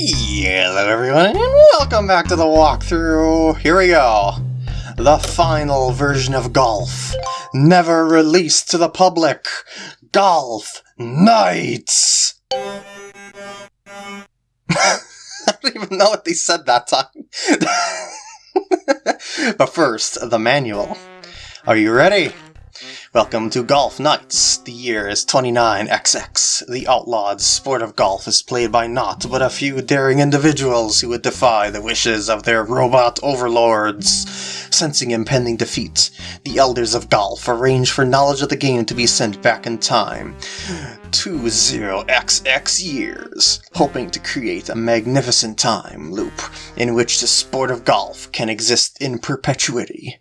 Hello everyone and welcome back to the walkthrough. Here we go. The final version of Golf. Never released to the public. Golf Knights! I don't even know what they said that time. but first, the manual. Are you ready? Welcome to Golf Nights. The year is 29XX. The outlawed sport of golf is played by not but a few daring individuals who would defy the wishes of their robot overlords. Sensing impending defeat, the Elders of Golf arrange for knowledge of the game to be sent back in time. 20XX years, hoping to create a magnificent time loop in which the sport of golf can exist in perpetuity.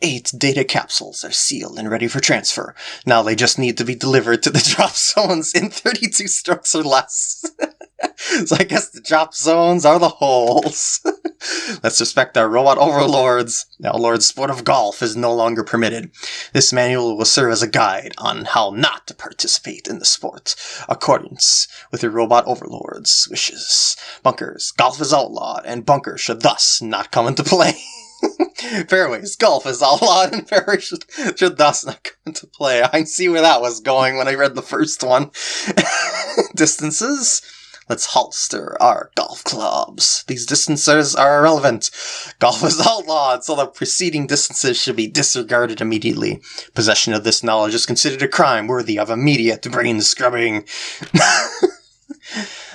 Eight data capsules are sealed and ready for transfer. Now they just need to be delivered to the drop zones in 32 strokes or less. so I guess the drop zones are the holes. Let's respect our robot overlords. Now Lord Sport of Golf is no longer permitted. This manual will serve as a guide on how not to participate in the sport, accordance with your robot overlords' wishes. Bunkers, golf is outlawed, and bunkers should thus not come into play. Fairways, golf is all outlawed, and fairways should, should thus not come into play. I see where that was going when I read the first one. Distances. Let's holster our golf clubs. These distances are irrelevant. Golf is outlawed, so the preceding distances should be disregarded immediately. Possession of this knowledge is considered a crime worthy of immediate brain scrubbing.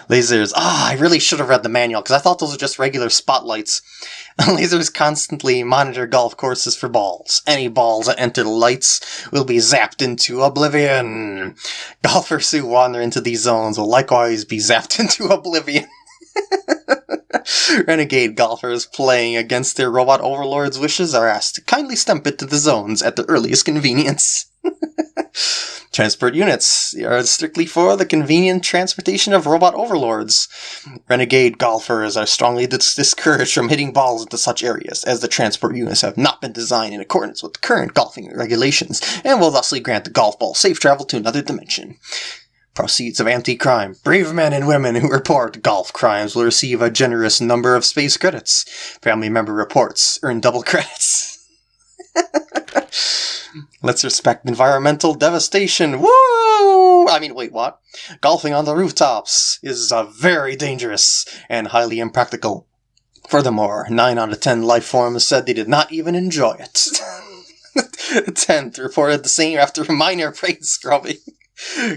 Lasers. Ah, I really should have read the manual because I thought those were just regular spotlights. Lasers constantly monitor golf courses for balls. Any balls that enter the lights will be zapped into oblivion. Golfers who wander into these zones will likewise be zapped into oblivion. Renegade golfers playing against their robot overlord's wishes are asked to kindly step into the zones at the earliest convenience. Transport units are strictly for the convenient transportation of robot overlords. Renegade golfers are strongly dis- discouraged from hitting balls into such areas, as the transport units have not been designed in accordance with current golfing regulations, and will thusly grant the golf ball safe travel to another dimension. Proceeds of anti-crime. Brave men and women who report golf crimes will receive a generous number of space credits. Family member reports earn double credits. Let's respect environmental devastation. Woo! I mean, wait, what? Golfing on the rooftops is uh, very dangerous and highly impractical. Furthermore, 9 out of 10 life forms said they did not even enjoy it. 10th reported the same after minor brain scrubbing.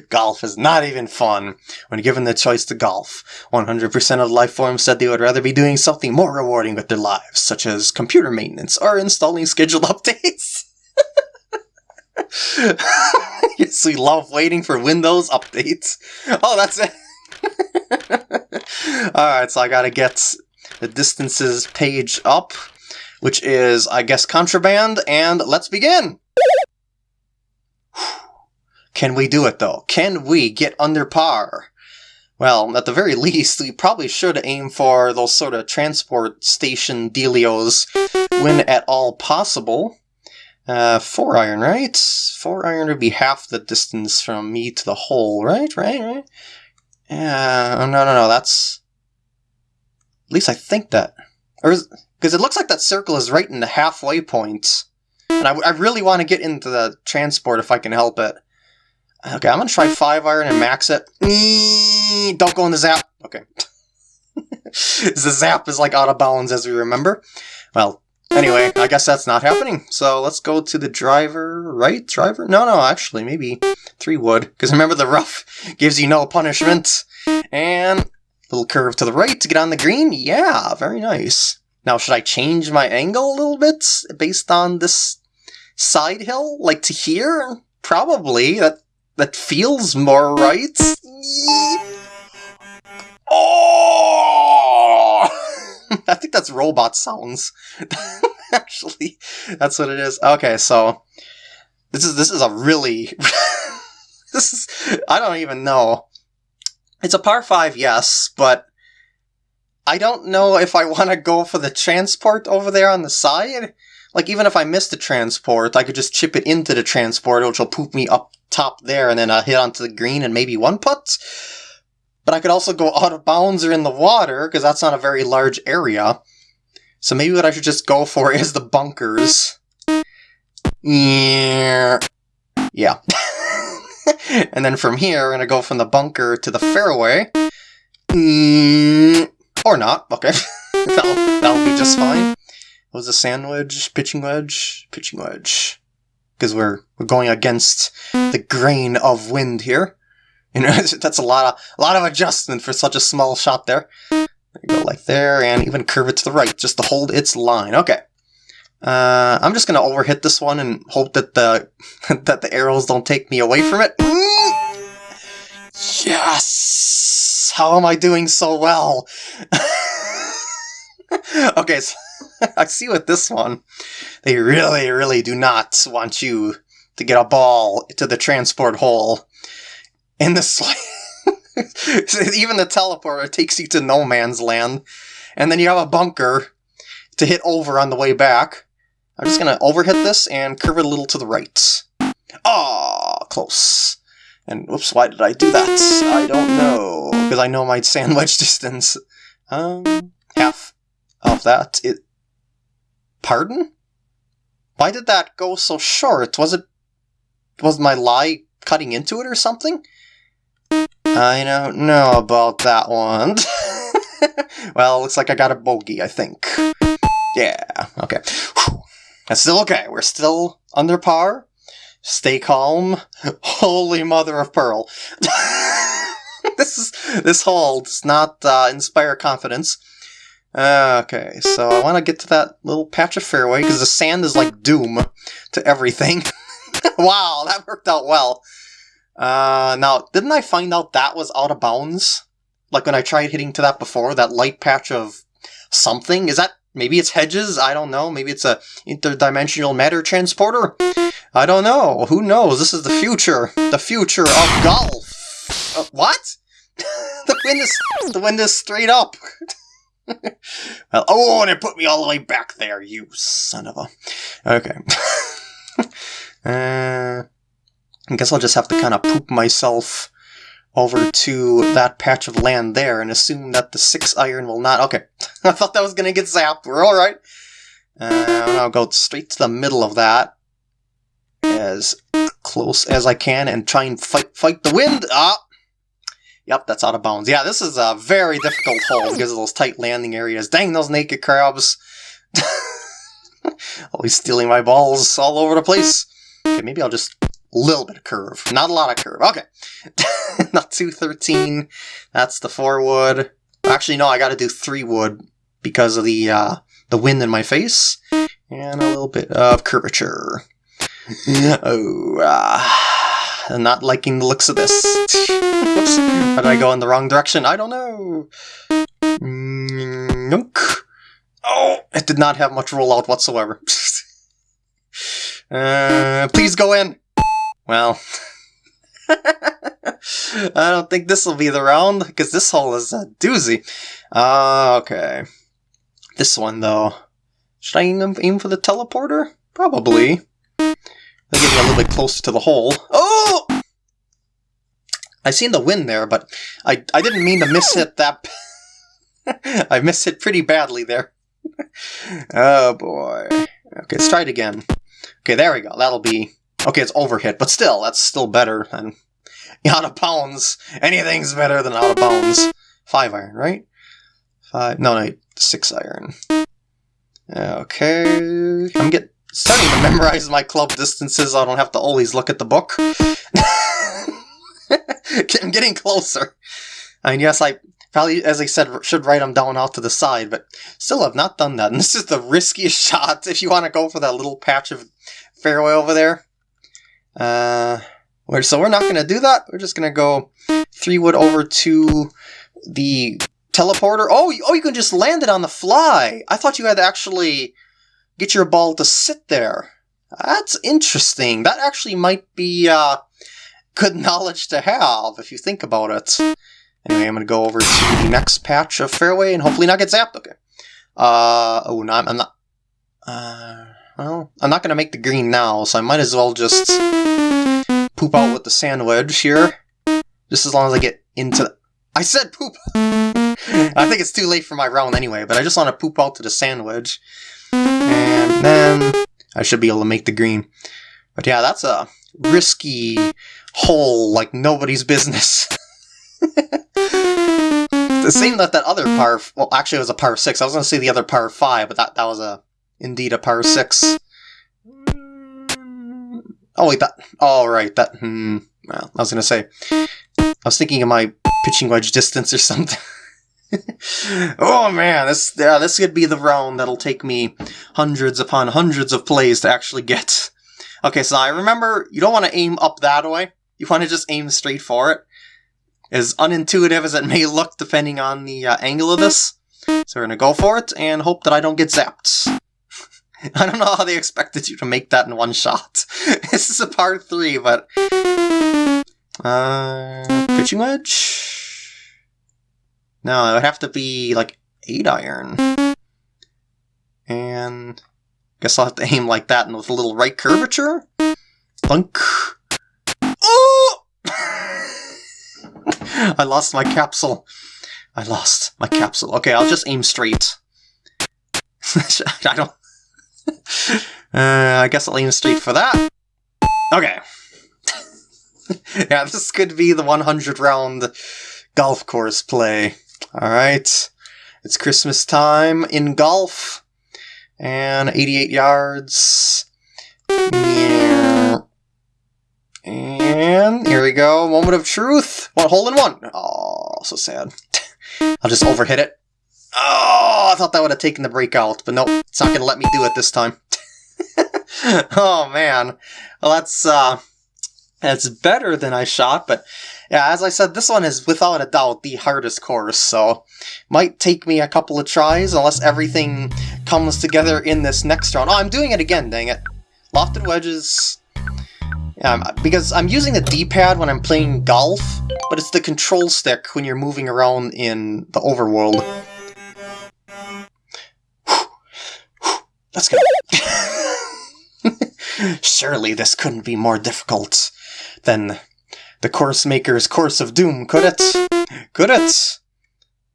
golf is not even fun. When given the choice to golf, 100% of life forms said they would rather be doing something more rewarding with their lives, such as computer maintenance or installing scheduled updates. yes, we love waiting for Windows updates. Oh, that's it. Alright, so I gotta get the distances page up, which is, I guess, contraband, and let's begin! Can we do it, though? Can we get under par? Well, at the very least, we probably should aim for those sort of transport station dealios when at all possible. Uh, four iron, right? Four iron would be half the distance from me to the hole, right? Right? Right? Yeah. Uh, no, no, no. That's. At least I think that. Or because it looks like that circle is right in the halfway point. and I, I really want to get into the transport if I can help it. Okay, I'm gonna try five iron and max it. Don't go in the zap. Okay. the zap is like out of bounds as we remember. Well, Anyway, I guess that's not happening. So let's go to the driver, right? Driver? No, no, actually, maybe three wood. Because remember, the rough gives you no punishment. And little curve to the right to get on the green. Yeah, very nice. Now, should I change my angle a little bit based on this side hill? Like to here? Probably. That that feels more right. Oh! I think that's robot sounds. Actually, that's what it is. Okay, so this is this is a really this is I don't even know. It's a par 5, yes, but I don't know if I want to go for the transport over there on the side. Like, even if I miss the transport, I could just chip it into the transport, which will poop me up top there, and then I'll hit onto the green and maybe one putt. but I could also go out of bounds or in the water, because that's not a very large area. So maybe what I should just go for is the bunkers. Yeah. Yeah. and then from here, we're going to go from the bunker to the fairway. Mm, or not. Okay. that'll, that'll be just fine. What was the sandwich? Pitching wedge? Pitching wedge. Because we're, we're going against the grain of wind here. You know, that's a lot of a lot of adjustment for such a small shot there. Go, like there, and even curve it to the right, just to hold its line. Okay. Uh, I'm just gonna overhit this one and hope that the that the arrows don't take me away from it. Yes! How am I doing so well? okay, so I see with this one, they really, really do not want you to get a ball to the transport hole. In this, even the teleporter takes you to no man's land, and then you have a bunker to hit over on the way back. I'm just gonna overhit this and curve it a little to the right. Ah, oh, close. And whoops, why did I do that? I don't know. Because I know my sandwich distance. Um, half of that. It. Pardon? Why did that go so short? Was it. Was my lie cutting into it or something? I don't know about that one. well, looks like I got a bogey, I think. Yeah, okay. Whew. That's still okay. We're still under par. Stay calm. Holy mother of pearl. this is this hole does not uh, inspire confidence. Okay, so I want to get to that little patch of fairway because the sand is like doom to everything. wow, that worked out well. Uh, now, didn't I find out that was out of bounds? Like when I tried hitting to that before, that light patch of something? Is that Maybe it's hedges. I don't know. Maybe it's a interdimensional matter transporter. I don't know. Who knows? This is the future. The future of golf. Uh, what? the wind is the wind is straight up. well, oh, and it put me all the way back there. You son of a. Okay. uh, I guess I'll just have to kind of poop myself over to that patch of land there and assume that the 6 iron will not... Okay, I thought that was going to get zapped. We're alright. Uh, I'll go straight to the middle of that as close as I can and try and fight fight the wind. Ah! Yep, that's out of bounds. Yeah, this is a very difficult hole because of those tight landing areas. Dang those naked crabs. Always stealing my balls all over the place. Okay, maybe I'll just little bit of curve. Not a lot of curve. Okay. Not 213. That's the 4 wood. Actually, no, I gotta do 3 wood because of the, uh, the wind in my face. And a little bit of curvature. oh, uh, I'm not liking the looks of this. Whoops. How did I go in the wrong direction? I don't know. Mm, oh, it did not have much rollout whatsoever. uh, please go in. Well, I don't think this will be the round, because this hole is a doozy. Uh, okay. This one, though. Should I aim, for the teleporter? Probably. They get me a little bit closer to the hole. Oh! I seen the wind there, but I, I didn't mean to miss it that... I missed it pretty badly there. oh, boy. Okay, let's try it again. Okay, there we go. That'll be Okay, it's overhit, but still, that's still better than out of bounds. Anything's better than out of bounds. Five iron, right? Five, no, no, six iron. Okay, I'm get starting to memorize my club distances. I don't have to always look at the book. I'm getting closer. I mean, yes, I probably, as I said, should write them down out to the side, but still have not done that. And this is the riskiest shot if you want to go for that little patch of fairway over there. Uh, so we're not going to do that. We're just going to go three wood over to the teleporter. Oh, oh, you can just land it on the fly. I thought you had to actually get your ball to sit there. That's interesting. That actually might be uh, good knowledge to have if you think about it. Anyway, I'm going to go over to the next patch of fairway and hopefully not get zapped. Okay. Uh, oh, no, I'm, I'm not... Uh, well, I'm not going to make the green now, so I might as well just poop out with the sandwich here. Just as long as I get into... I said poop! I think it's too late for my round anyway, but I just want to poop out to the sandwich. And then I should be able to make the green. But yeah, that's a risky hole like nobody's business. the same that that other par, well actually it was a par 6, I was going to say the other par 5, but that, that was a indeed a par 6. Oh wait, that, oh right, that, hmm, well, I was going to say, I was thinking of my pitching wedge distance or something. oh man, this yeah, this could be the round that'll take me hundreds upon hundreds of plays to actually get. Okay, so I remember you don't want to aim up that way. You want to just aim straight for it. As unintuitive as it may look, depending on the uh, angle of this. So we're gonna go for it and hope that I don't get zapped. I don't know how they expected you to make that in one shot. this is a par three, but uh, pitching wedge. No, it would have to be like eight iron. And guess I'll have to aim like that and with a little right curvature. Thunk. Oh! I lost my capsule. I lost my capsule. Okay, I'll just aim straight. I don't... Uh, I guess I'll aim straight for that. Okay. yeah, this could be the 100 round golf course play. Alright. It's Christmas time in golf. And 88 yards. And here we go. Moment of truth. One hole in one. Oh, so sad. I'll just overhit it. Oh, I thought that would have taken the breakout, but nope, it's not going to let me do it this time. oh, man. Well, that's, uh, that's better than I shot, but yeah, as I said, this one is without a doubt the hardest course, so might take me a couple of tries unless everything comes together in this next round. Oh, I'm doing it again, dang it. Lofted wedges, um, because I'm using the D-pad when I'm playing golf, but it's the control stick when you're moving around in the overworld. Let's go. Surely this couldn't be more difficult than the course maker's course of doom, could it? Could it?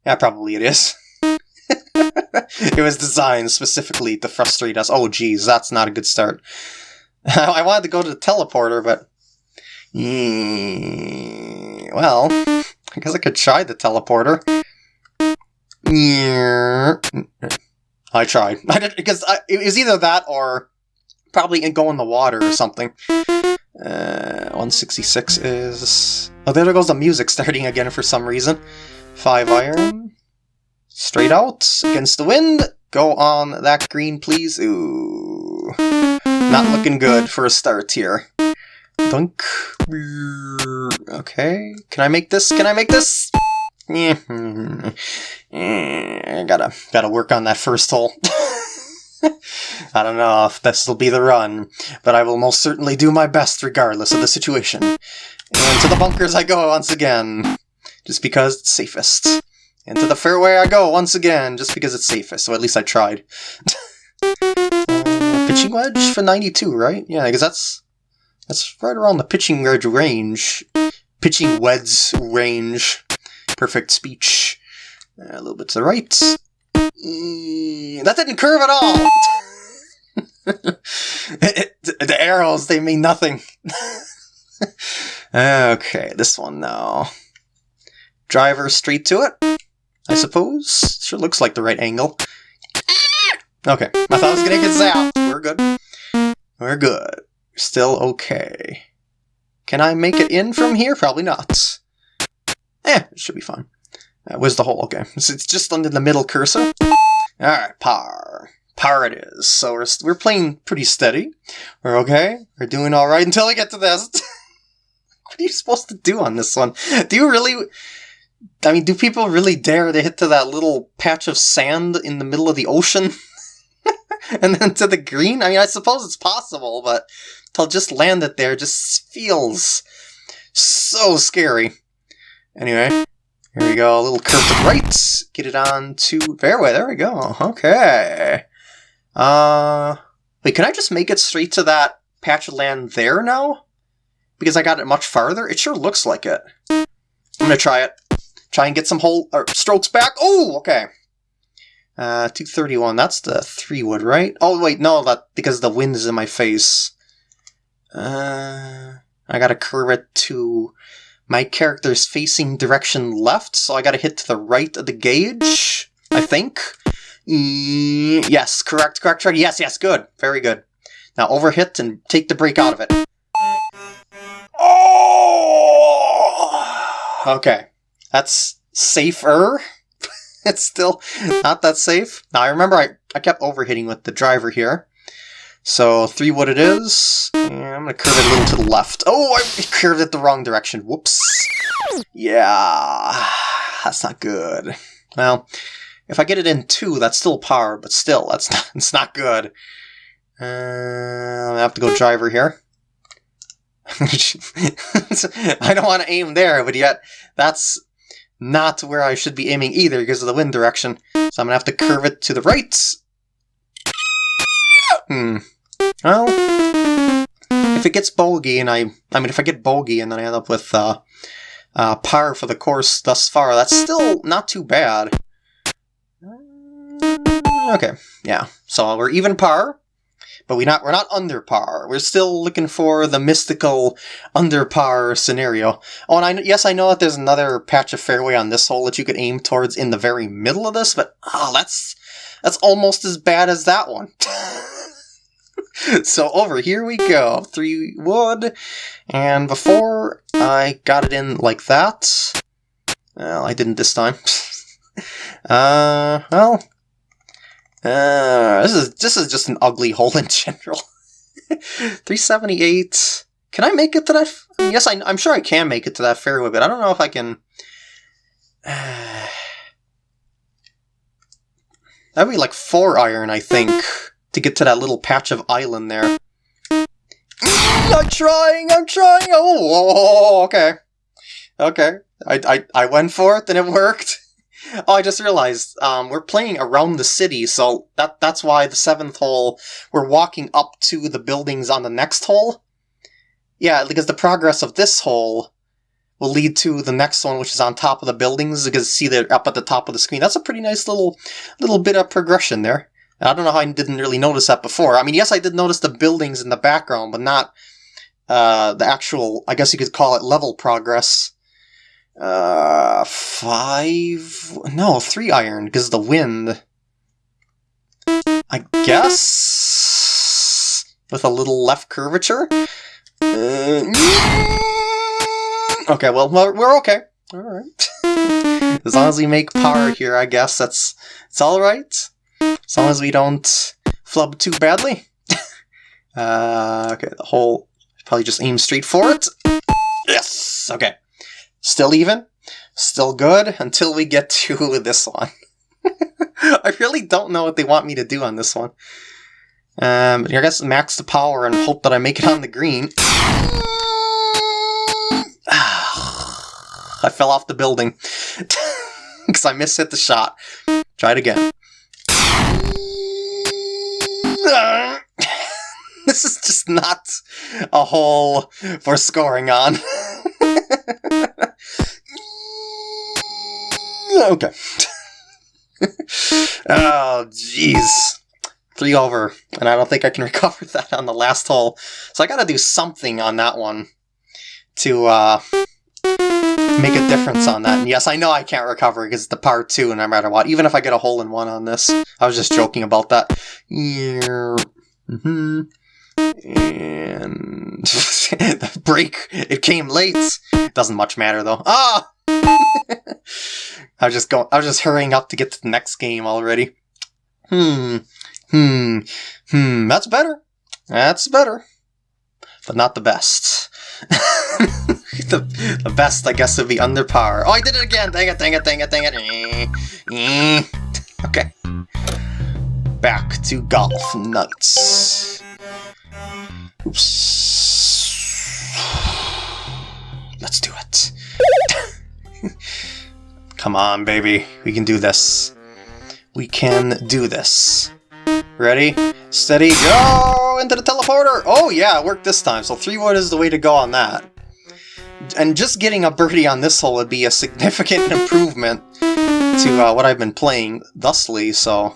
Yeah, probably it is. it was designed specifically to frustrate us. Oh geez, that's not a good start. I wanted to go to the teleporter, but... Well, I guess I could try the teleporter. I tried. Because I, it was either that or probably go in the water or something. Uh, 166 is... Oh, there goes the music starting again for some reason. 5 iron. Straight out, against the wind. Go on that green, please. Ooh. Not looking good for a start here. Dunk. Okay. Can I make this? Can I make this? Yeah. I gotta, gotta work on that first hole. I don't know if this will be the run, but I will most certainly do my best regardless of the situation. And to the bunkers I go once again, just because it's safest. And to the fairway I go once again, just because it's safest, so at least I tried. uh, pitching wedge for 92, right? Yeah, because that's that's right around the pitching wedge range. Pitching wedge range. Perfect speech. Uh, a little bit to the right. Mm, that didn't curve at all! the arrows, they mean nothing. okay, this one now. Driver straight to it, I suppose. Sure looks like the right angle. Okay, I thought I was gonna get zapped. We're good. We're good. Still okay. Can I make it in from here? Probably not. Eh, it should be fine. Uh, where's the hole? Okay, so it's just under the middle cursor. Alright, par. Par it is. So we're, we're playing pretty steady. We're okay. We're doing alright until we get to this. what are you supposed to do on this one? Do you really... I mean, do people really dare to hit to that little patch of sand in the middle of the ocean? and then to the green? I mean, I suppose it's possible, but to just land it there just feels so scary. Anyway, here we go, a little curve to right. Get it on to fairway. There we go. Okay. Uh, wait, can I just make it straight to that patch of land there now? Because I got it much farther? It sure looks like it. I'm gonna try it. Try and get some whole or strokes back. Oh, okay. Uh, 231. That's the three wood, right? Oh, wait, no, that because the wind is in my face. Uh, I gotta curve it to my character's facing direction left, so I gotta hit to the right of the gauge, I think. Mm, yes, correct, correct, correct. Yes, yes, good. Very good. Now overhit and take the brake out of it. Oh! Okay. That's safer. it's still not that safe. Now I remember I, I kept overhitting with the driver here. So three what it is, I'm gonna curve it a little to the left. Oh, I curved it the wrong direction. Whoops. Yeah, that's not good. Well, if I get it in two, that's still par, but still, that's not, it's not good. Uh, I have to go driver here. I don't want to aim there, but yet that's not where I should be aiming either because of the wind direction. So I'm to have to curve it to the right. Hmm. Well, if it gets bogey and I... I mean, if I get bogey and then I end up with uh, uh, par for the course thus far, that's still not too bad. Okay, yeah. So we're even par, but we not we're not under par. We're still looking for the mystical under par scenario. Oh, and I yes, I know that there's another patch of fairway on this hole that you could aim towards in the very middle of this, but oh, that's that's almost as bad as that one. so over here we go, three wood, and before I got it in like that, well, I didn't this time. uh, well, uh, this is this is just an ugly hole in general. 378. Can I make it to that? Yes, I, am sure I can make it to that fairway, but I don't know if I can. That'd be like four iron, I think, to get to that little patch of island there. I'm trying, I'm trying. Oh, okay, okay. I, I I went for it, and it worked. Oh, I just realized um, we're playing around the city, so that that's why the seventh hole we're walking up to the buildings on the next hole. Yeah, because the progress of this hole will lead to the next one, which is on top of the buildings. Because see, they're up at the top of the screen. That's a pretty nice little little bit of progression there. I don't know how I didn't really notice that before. I mean, yes, I did notice the buildings in the background, but not uh, the actual. I guess you could call it level progress. Uh, five? No, three iron, because the wind. I guess? With a little left curvature? Uh, okay, well, we're okay. Alright. as long as we make par here, I guess that's it's alright. As long as we don't flub too badly. uh, okay, the whole probably just aim straight for it. Yes! Okay. Still even, still good, until we get to this one. I really don't know what they want me to do on this one. Um, I guess max the power and hope that I make it on the green. I fell off the building because I mishit the shot. Try it again. this is just not a hole for scoring on. okay. oh, jeez. Three over, and I don't think I can recover that on the last hole. So I gotta do something on that one to uh, make a difference on that. And yes, I know I can't recover because it's the par two no matter what. Even if I get a hole in one on this. I was just joking about that. Yeah. Mm-hmm. And the break, it came late. Doesn't much matter though. Ah! I was just going. I was just hurrying up to get to the next game already. Hmm. Hmm. Hmm. That's better. That's better. But not the best. the, the best, I guess, would be under par. Oh, I did it again! Dang it, dang it, dang it, dang it. Eh, eh. Okay. Back to golf nuts. Oops. Let's do it. Come on, baby. We can do this. We can do this. Ready? Steady, go! Into the teleporter! Oh yeah, it worked this time, so 3 wood is the way to go on that. and just getting a birdie on this hole would be a significant improvement to uh, what I've been playing thusly, so...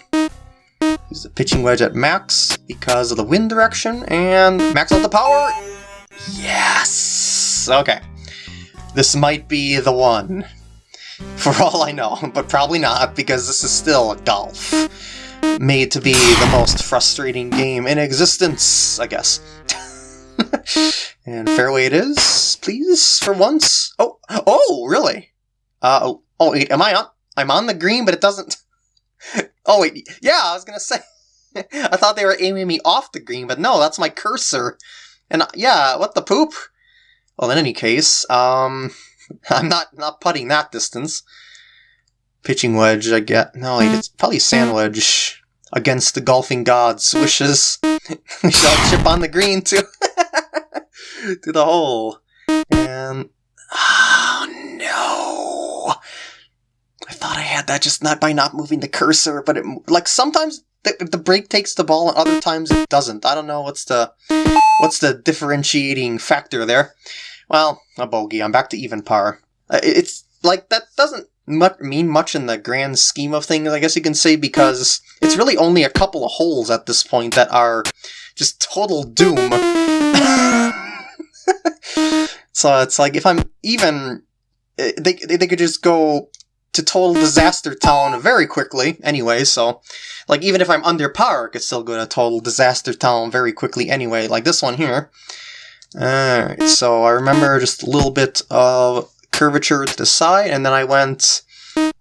Use the pitching wedge at max because of the wind direction, and max out the power! Yes! Okay. This might be the one. For all I know, but probably not, because this is still golf. Made to be the most frustrating game in existence, I guess. and fairway it is, please, for once. Oh, oh, really? Uh, oh, oh, wait, am I on? I'm on the green, but it doesn't... oh, wait, yeah, I was gonna say... I thought they were aiming me off the green, but no, that's my cursor. And yeah, what the poop? Well, in any case, um, I'm not not putting that distance. Pitching wedge, I get. No, it's probably sand wedge against the golfing gods' wishes. we shall chip on the green to to the hole, and oh no! Thought I had that just not by not moving the cursor, but it like sometimes the, the brake takes the ball and other times it doesn't. I don't know what's the what's the differentiating factor there. Well, a bogey. I'm back to even par. Uh, it's like that doesn't much, mean much in the grand scheme of things, I guess you can say, because it's really only a couple of holes at this point that are just total doom. so it's like if I'm even, eh, they they could just go to total disaster town very quickly anyway, so like even if I'm under par, I could still go to total disaster town very quickly anyway, like this one here. Alright, so I remember just a little bit of curvature to the side, and then I went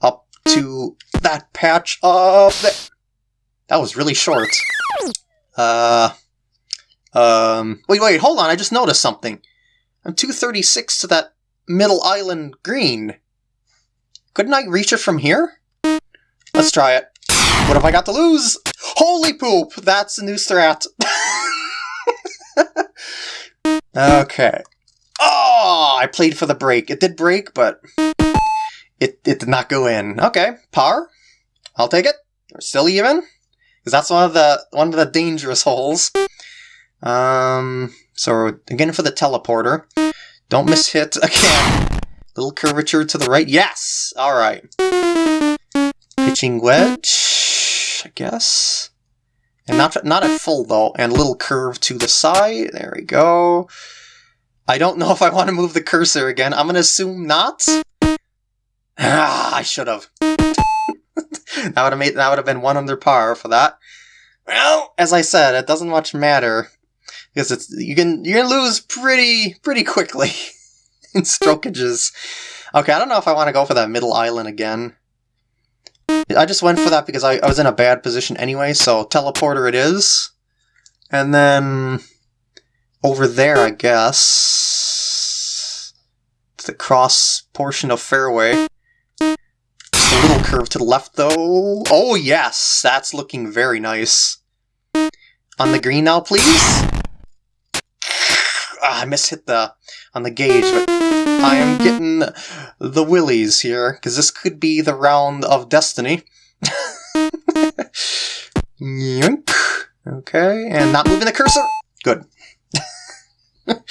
up to that patch of. That was really short. Uh... Um... Wait, wait, hold on, I just noticed something. I'm 236 to that middle island green. Couldn't I reach it from here? Let's try it. What have I got to lose? Holy poop! That's a new strat. okay. Oh, I played for the break. It did break, but it, it did not go in. Okay, par. I'll take it. We're still even. Because that's one of the one of the dangerous holes. Um, so again for the teleporter. Don't miss hit again. Little curvature to the right. Yes! Alright. Pitching wedge, I guess. And not, not at full, though. And a little curve to the side. There we go. I don't know if I want to move the cursor again. I'm going to assume not. Ah, I should have. that would have made that would have been one under par for that. Well, as I said, it doesn't much matter because it's you can you can lose pretty pretty quickly. in strokages. Okay, I don't know if I want to go for that middle island again. I just went for that because I, I was in a bad position anyway, so teleporter it is. And then over there, I guess, the cross portion of fairway. A little curve to the left, though. Oh, yes! That's looking very nice. On the green now, please? Ah, I mishit the on the gauge, but I am getting the willies here, because this could be the round of destiny. okay, and not moving the cursor. Good.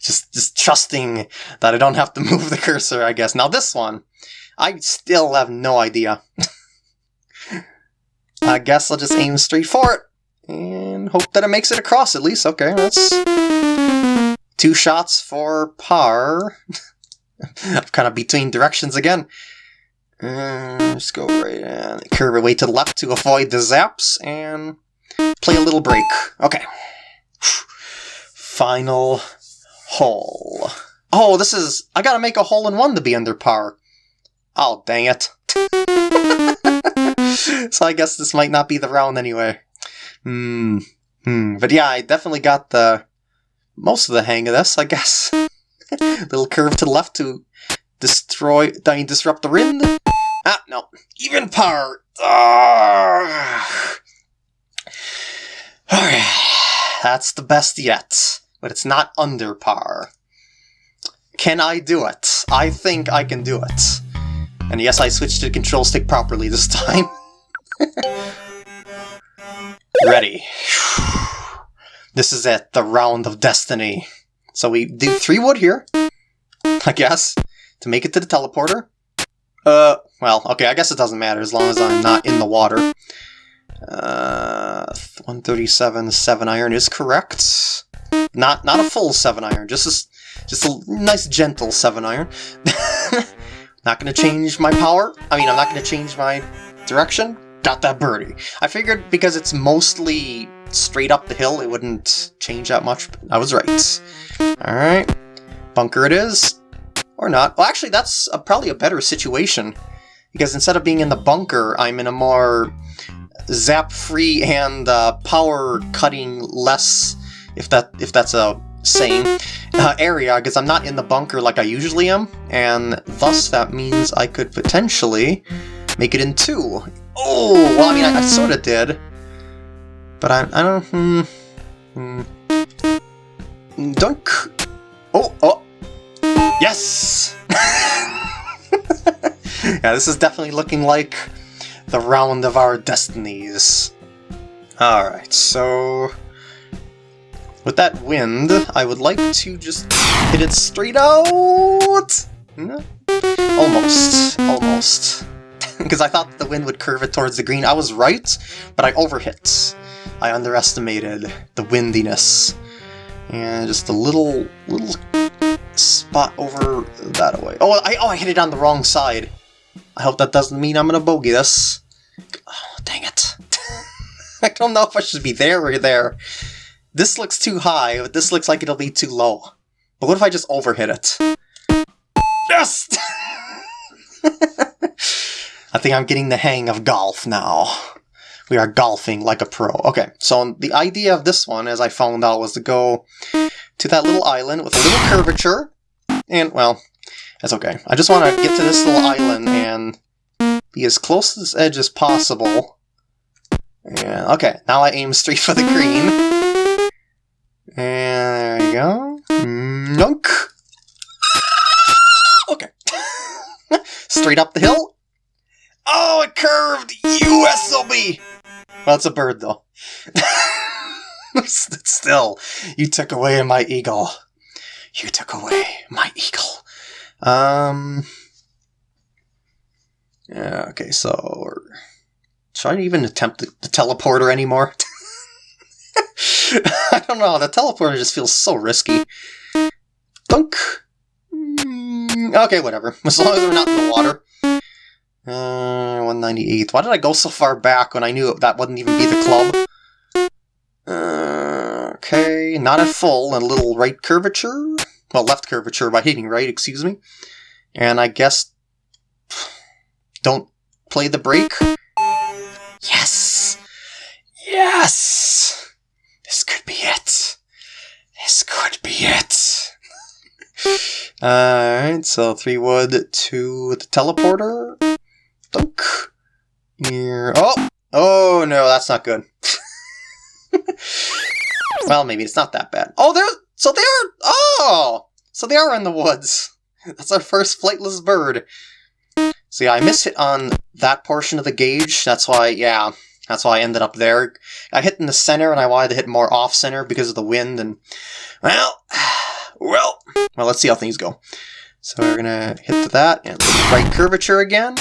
just, just trusting that I don't have to move the cursor, I guess. Now this one, I still have no idea. I guess I'll just aim straight for it and hope that it makes it across at least. Okay, that's Two shots for par. I'm kind of between directions again. Uh, just go right and curve away to the left to avoid the zaps and play a little break. Okay. Final hole. Oh, this is... I gotta make a hole in one to be under par. Oh, dang it. so I guess this might not be the round anyway. Hmm. Hmm. But yeah, I definitely got the most of the hang of this, I guess. Little curve to the left to destroy, I mean, disrupt the wind. Ah, no. Even par. Alright. That's the best yet. But it's not under par. Can I do it? I think I can do it. And yes, I switched to the control stick properly this time. Ready. This is it, the round of destiny. So we do three wood here. I guess, to make it to the teleporter. Uh, well, okay, I guess it doesn't matter as long as I'm not in the water. Uh, 137 7 iron is correct. Not not a full 7 iron, just a, just a nice gentle 7 iron. not gonna change my power. I mean, I'm not gonna change my direction. Got that birdie. I figured because it's mostly straight up the hill, it wouldn't change that much. I was right. Alright. Bunker it is. Or not. Well, actually, that's a, probably a better situation. Because instead of being in the bunker, I'm in a more zap-free and uh, power-cutting less, if that if that's a saying, uh, area, because I'm not in the bunker like I usually am, and thus that means I could potentially make it in two. Oh, well, I mean, I, I sort of did. But I, I don't... Hmm, hmm. Dunk! Oh, oh! Yes! yeah, this is definitely looking like the round of our destinies. Alright, so... With that wind, I would like to just hit it straight out! Almost. Almost. Because I thought the wind would curve it towards the green. I was right, but I overhit. I underestimated the windiness. And just a little, little spot over that way. Oh, I, oh, I hit it on the wrong side. I hope that doesn't mean I'm gonna bogey this. Oh, dang it. I don't know if I should be there or there. This looks too high, but this looks like it'll be too low. But what if I just overhit it? Yes! I think I'm getting the hang of golf now. We are golfing like a pro. Okay, so the idea of this one, as I found out, was to go to that little island with a little curvature. And, well, that's okay. I just want to get to this little island and be as close to this edge as possible. Yeah, okay, now I aim straight for the green. And there you go. Nunk! Okay. straight up the hill. Oh, it curved! USOB! Well, it's a bird, though. Still, you took away my eagle. You took away my eagle. Um. Yeah, okay, so... Should I even attempt the, the teleporter anymore? I don't know, the teleporter just feels so risky. Dunk! Mm, okay, whatever. As long as we're not in the water. Uh, 198. Why did I go so far back when I knew that wouldn't even be the club? Uh, okay, not at full, and a little right curvature. Well, left curvature by hitting right, excuse me. And I guess... Don't play the break. Yes! Yes! This could be it. This could be it. Alright, so three wood to the teleporter. Here. Oh! Oh no, that's not good. well, maybe it's not that bad. Oh, they're so they are. Oh, so they are in the woods. That's our first flightless bird. So yeah, I missed it on that portion of the gauge. That's why, yeah, that's why I ended up there. I hit in the center, and I wanted to hit more off center because of the wind. And well, well, well. Let's see how things go. So we're gonna hit that and right curvature again.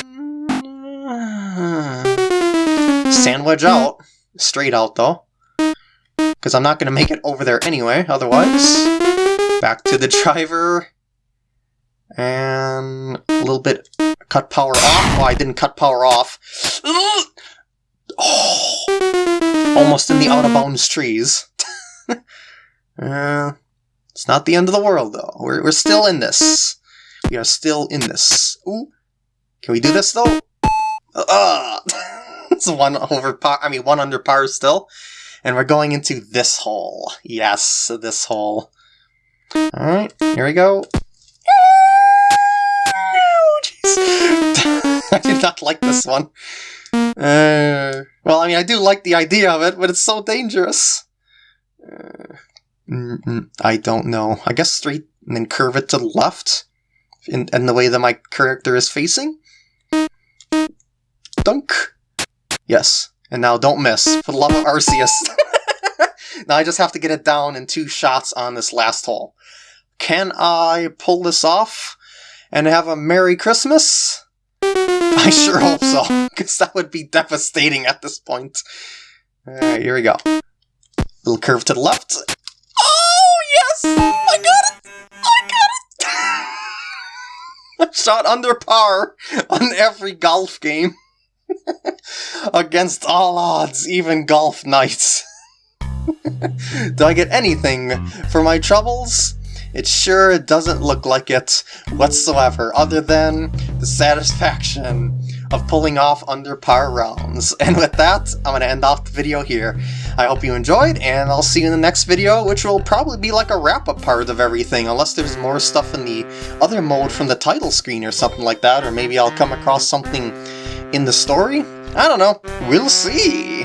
Sandwich out. Straight out, though. Because I'm not going to make it over there anyway, otherwise. Back to the driver. And a little bit cut power off. Oh, I didn't cut power off. Oh, almost in the out-of-bounds trees. uh, it's not the end of the world, though. We're, we're still in this. We are still in this. Ooh. Can we do this, though? Uh, it's one over par. I mean, one under par still. And we're going into this hole. Yes, this hole. Alright, here we go. I did not like this one. Uh, well, I mean, I do like the idea of it, but it's so dangerous. Uh, I don't know. I guess straight and then curve it to the left in, in the way that my character is facing. Dunk! Yes. And now don't miss, for the love of Arceus. now I just have to get it down in two shots on this last hole. Can I pull this off and have a Merry Christmas? I sure hope so, because that would be devastating at this point. Alright, here we go. Little curve to the left. Oh, yes! I got it! I got it! Shot under par on every golf game. Against all odds, even golf nights. Do I get anything for my troubles? It sure doesn't look like it whatsoever, other than the satisfaction of pulling off under par rounds. And with that, I'm going to end off the video here. I hope you enjoyed, and I'll see you in the next video, which will probably be like a wrap-up part of everything, unless there's more stuff in the other mode from the title screen or something like that, or maybe I'll come across something in the story? I don't know. We'll see!